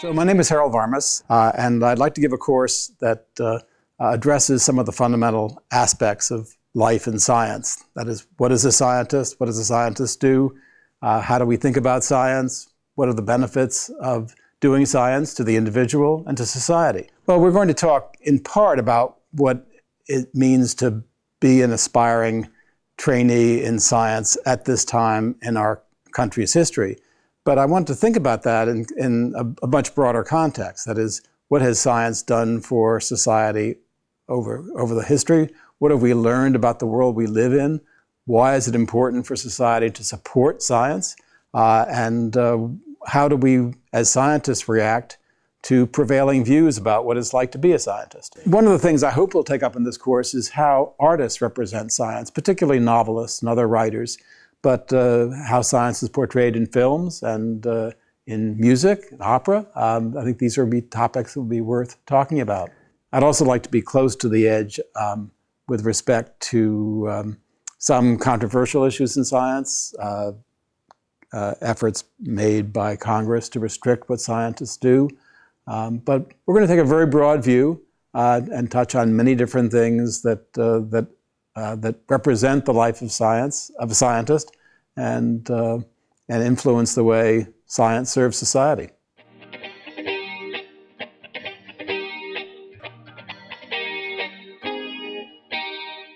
So my name is Harold Varmus, uh, and I'd like to give a course that uh, addresses some of the fundamental aspects of life and science. That is, what is a scientist? What does a scientist do? Uh, how do we think about science? What are the benefits of doing science to the individual and to society? Well, we're going to talk in part about what it means to be an aspiring trainee in science at this time in our country's history. But I want to think about that in, in a, a, much broader context. That is, what has science done for society over, over the history? What have we learned about the world we live in? Why is it important for society to support science? Uh, and uh, how do we, as scientists, react to prevailing views about what it's like to be a scientist? One of the things I hope we'll take up in this course is how artists represent science, particularly novelists and other writers but uh, how science is portrayed in films and uh, in music, and opera. Um, I think these are be topics that will be worth talking about. I'd also like to be close to the edge um, with respect to um, some controversial issues in science, uh, uh efforts made by Congress to restrict what scientists do. Um, but we're going to take a very broad view uh, and touch on many different things that, uh, that uh, that represent the life of science, of a scientist, and, uh, and influence the way science serves society.